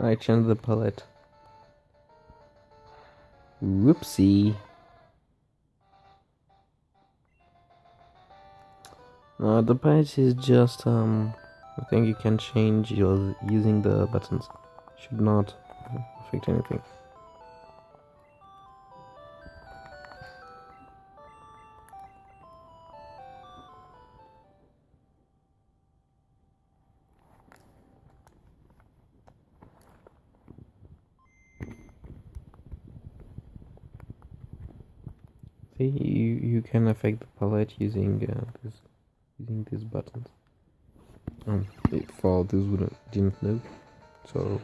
I changed the palette. Whoopsie. The palette is just um I think you can change your using the buttons. Should not affect anything. See, you, you can affect the palette using uh, this using these buttons. Um, for those who didn't know, so